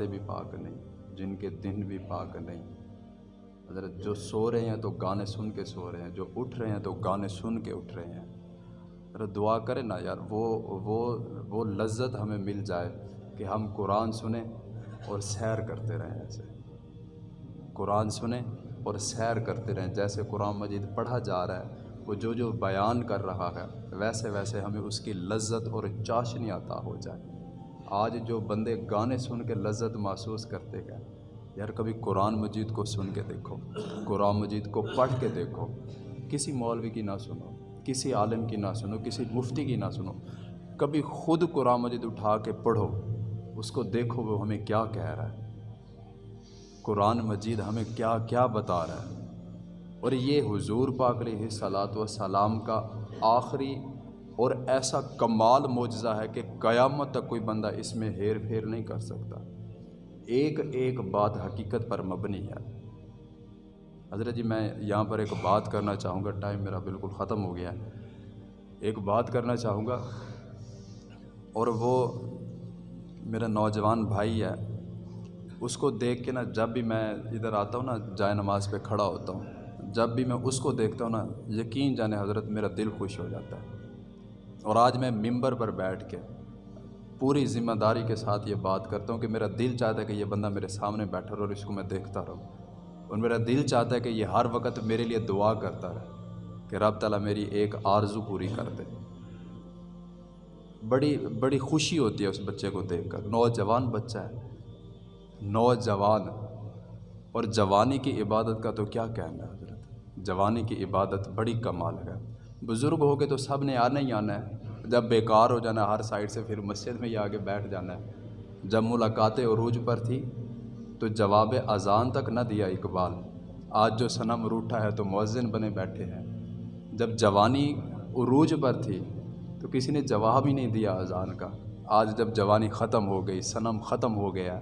راتیں بھی پاک نہیں، جن کے دن بھی پاک نہیں۔ حضرت، جو سو رہے ہیں تو گانے سن کے سو رہے ہیں، جو اٹھ رہے ہیں تو گانے سن کے اٹھ رہے ہیں۔ حضرت دعا کریں نا یار، وہ وہ وہ لذت ہمیں مل جائے کہ ہم قرآن سنیں اور سیر کرتے رہیں ایسے قرآن سنیں اور سیر کرتے رہیں۔ جیسے قرآن مجید پڑھا جا رہا ہے، وہ جو جو بیان کر رہا ہے، ویسے ویسے ہمیں اس کی لذت اور چاشنی عطا ہو جائے۔ آج جو بندے گانے سن کے لذت محسوس کرتے گئے یار کبھی قرآن مجید کو سن کے دیکھو، قرآن مجید کو پڑھ کے دیکھو۔ کسی مولوی کی نہ سنو، کسی عالم کی نہ سنو، کسی مفتی کی نہ سنو۔ کبھی خود قرآن مجید اٹھا کے پڑھو، اس کو دیکھو وہ ہمیں کیا کہہ رہا ہے۔ قرآن مجید ہمیں کیا کیا بتا رہا ہے۔ اور یہ حضور پاک علیہ صلاۃ و سلام کا آخری اور ایسا کمال معجزہ ہے کہ قیامت تک کوئی بندہ اس میں ہیر پھیر نہیں کر سکتا۔ ایک ایک بات حقیقت پر مبنی ہے۔ حضرت جی میں یہاں پر ایک بات کرنا چاہوں گا۔ ٹائم میرا بالکل ختم ہو گیا ہے۔ ایک بات کرنا چاہوں گا۔ اور وہ میرا نوجوان بھائی ہے، اس کو دیکھ کے نا جب بھی میں ادھر آتا ہوں نا، جائے نماز پہ کھڑا ہوتا ہوں، جب بھی میں اس کو دیکھتا ہوں نا، یقین جانے حضرت میرا دل خوش ہو جاتا ہے۔ اور آج میں ممبر پر بیٹھ کے پوری ذمہ داری کے ساتھ یہ بات کرتا ہوں کہ میرا دل چاہتا ہے کہ یہ بندہ میرے سامنے بیٹھا رہو اور اس کو میں دیکھتا رہوں اور میرا دل چاہتا ہے کہ یہ ہر وقت میرے لیے دعا کرتا رہے کہ رب تعالیٰ میری ایک آرزو پوری کر دے۔ بڑی بڑی خوشی ہوتی ہے اس بچے کو دیکھ کر۔ نوجوان بچہ ہے۔ نوجوان۔ اور جوانی کی عبادت کا تو کیا کہنا ہے حضرت؟ جوانی کی عبادت بڑی کمال ہے۔ بزرگ ہو کے تو سب نے آنا ہی آنا ہے۔ جب بیکار ہو جانا ہے ہر سائڈ سے، پھر مسجد میں ہی آگے بیٹھ جانا ہے۔ جب ملاقات عروج پر تھی، تو جواب اذان تک نہ دیا اقبال۔ آج جو صنم روٹھا ہے تو مؤذن بنے بیٹھے ہیں۔ جب جوانی عروج پر تھی، تو کسی نے جواب ہی نہیں دیا اذان کا۔ آج جب جوانی ختم ہو گئی، صنم ختم ہو گیا،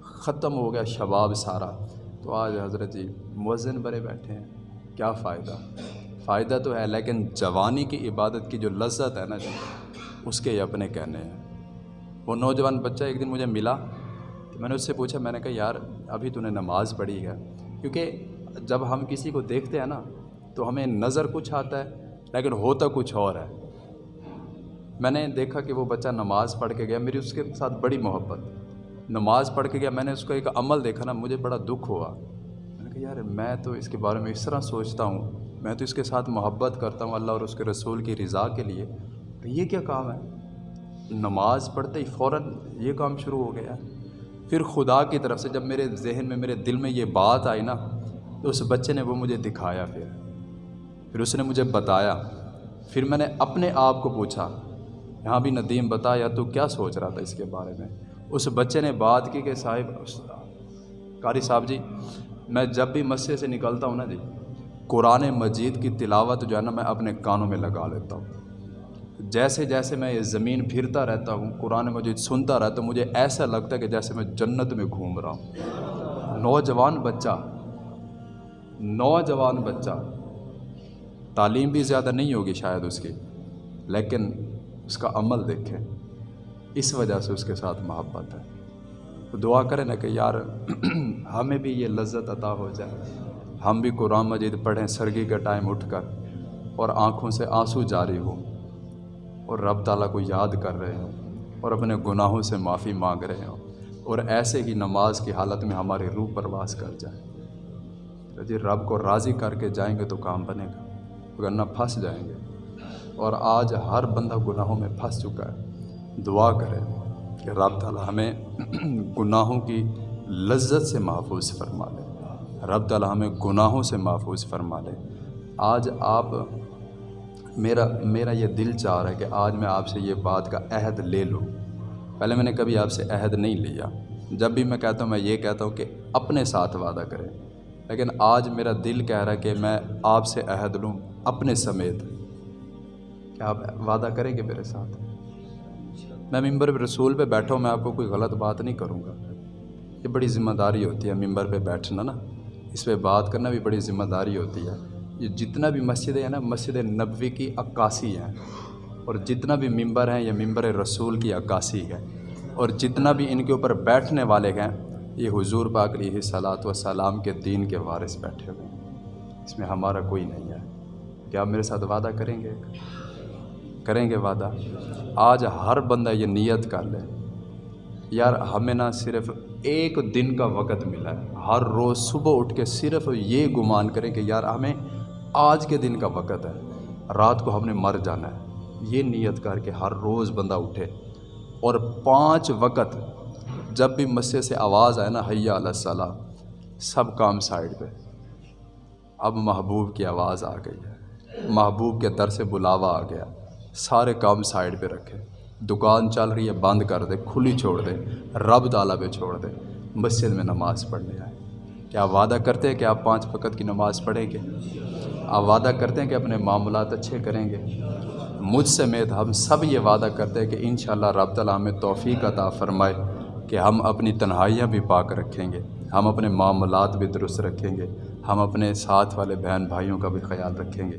ختم ہو گیا شباب سارا، تو آج حضرت جی مؤذن بنے بیٹھے ہیں۔ کیا فائدہ؟ فائدہ تو ہے، لیکن جوانی کی عبادت کی جو لذت ہے نا جی، اس کے اپنے کہنے ہیں۔ وہ نوجوان بچہ ایک دن مجھے ملا، تو میں نے اس سے پوچھا، میں نے کہا، یار، ابھی تو نے نماز پڑھی ہے۔ کیونکہ جب ہم کسی کو دیکھتے ہیں نا، تو ہمیں نظر کچھ آتا ہے، لیکن ہوتا کچھ اور ہے۔ میں نے دیکھا کہ وہ بچہ نماز پڑھ کے گیا، میری اس کے ساتھ بڑی محبت۔ نماز پڑھ کے گیا، میں نے اس کا ایک عمل دیکھا نا، مجھے بڑا دکھ ہوا۔ میں نے کہا، یار، میں تو اس کے بارے میں اس طرح سوچتا ہوں۔ میں تو اس کے ساتھ محبت کرتا ہوں اللہ اور اس کے رسول کی رضا کے لیے۔ تو یہ کیا کام ہے؟ نماز پڑھتے ہی فوراً یہ کام شروع ہو گیا۔ پھر خدا کی طرف سے جب میرے ذہن میں، میرے دل میں یہ بات آئی نا، تو اس بچے نے وہ مجھے دکھایا پھر۔ پھر اس نے مجھے بتایا۔ پھر میں نے اپنے آپ کو پوچھا، یہاں بھی ندیم بتایا تو کیا سوچ رہا تھا اس کے بارے میں؟ اس بچے نے بات کی کہ صاحب قاری صاحب جی میں جب بھی مسجد سے نکلتا ہوں نا جی قرآن مجید کی تلاوت جو ہے نا میں اپنے کانوں میں لگا لیتا ہوں۔ جیسے جیسے میں یہ زمین پھرتا رہتا ہوں، قرآن مجید سنتا رہتا ہوں مجھے ایسا لگتا ہے کہ جیسے میں جنت میں گھوم رہا ہوں۔ نوجوان بچہ نوجوان بچہ، تعلیم بھی زیادہ نہیں ہوگی شاید اس کی، لیکن اس کا عمل دیکھیں۔ اس وجہ سے اس کے ساتھ محبت ہے۔ دعا کریں نا کہ یار، ہمیں بھی یہ لذت عطا ہو جائے۔ ہم بھی قرآن مجید پڑھیں سرگی کا ٹائم اٹھ کر اور آنکھوں سے آنسو جاری ہوں اور رب تعالیٰ کو یاد کر رہے ہوں اور اپنے گناہوں سے معافی مانگ رہے ہوں اور ایسے ہی نماز کی حالت میں ہماری روح پرواز کر جائے۔ جی رب کو راضی کر کے جائیں گے تو کام بنے گا ورنہ پھنس جائیں گے۔ اور آج ہر بندہ گناہوں میں پھنس چکا ہے۔ دعا کرے کہ رب تعالیٰ ہمیں گناہوں کی لذت سے محفوظ فرما لے رب تعالیٰ ہمیں گناہوں سے محفوظ فرما لے۔ آج آپ میرا میرا یہ دل چاہ رہا ہے کہ آج میں آپ سے یہ بات کا عہد لے لوں۔ پہلے میں نے کبھی آپ سے عہد نہیں لیا۔ جب بھی میں کہتا ہوں، میں یہ کہتا ہوں کہ اپنے ساتھ وعدہ کریں۔ لیکن آج میرا دل کہہ رہا ہے کہ میں آپ سے عہد لوں اپنے سمیت۔ کیا آپ وعدہ کریں گے میرے ساتھ؟ میں ممبر رسول پہ بیٹھا ہوں، میں آپ کو کوئی غلط بات نہیں کروں گا۔ یہ بڑی ذمہ داری ہوتی ہے، ممبر پہ بیٹھنا نا۔ اس پہ بات کرنا بھی بڑی ذمہ داری ہوتی ہے۔ یہ جتنا بھی مسجدیں ہیں نا، مسجد نبوی کی عکاسی ہیں۔ اور جتنا بھی ممبر ہیں، یہ ممبر رسول کی عکاسی ہے۔ اور جتنا بھی ان کے اوپر بیٹھنے والے ہیں، یہ حضور پاک علیہ صلاۃ و سلام کے دین کے وارث بیٹھے ہوئے ہیں۔ اس میں ہمارا کوئی نہیں ہے۔ کیا آپ میرے ساتھ وعدہ کریں گے؟ کریں گے وعدہ؟ آج ہر بندہ یہ نیت کر لے۔ یار، ہمیں نہ صرف ایک دن کا وقت ملا ہے۔ ہر روز صبح اٹھ کے صرف یہ گمان کریں کہ یار ہمیں آج کے دن کا وقت ہے۔ رات کو ہم نے مر جانا ہے۔ یہ نیت کر کے ہر روز بندہ اٹھے۔ اور پانچ وقت جب بھی مسجد سے آواز آئے نا حیا علیہ السلام، سب کام سائڈ پہ۔ اب محبوب کی آواز آ گئی ہے۔ محبوب کے در سے بلاوا آ گیا۔ سارے کام سائڈ پہ رکھے۔ دکان چل رہی ہے، بند کر دے، کھلی چھوڑ دے، رب تعالیٰ پہ چھوڑ دے۔ مسجد میں نماز پڑھنے آئے۔ کیا وعدہ کرتے ہیں کہ آپ پانچ وقت کی نماز پڑھیں گے؟ آپ وعدہ کرتے ہیں کہ اپنے معاملات اچھے کریں گے؟ مجھ سمیت ہم سب یہ وعدہ کرتے ہیں کہ انشاءاللہ رب تعالیٰ ہمیں توفیق عطا فرمائے کہ ہم اپنی تنہائیاں بھی پاک رکھیں گے، ہم اپنے معاملات بھی درست رکھیں گے، ہم اپنے ساتھ والے بہن بھائیوں کا بھی خیال رکھیں گے۔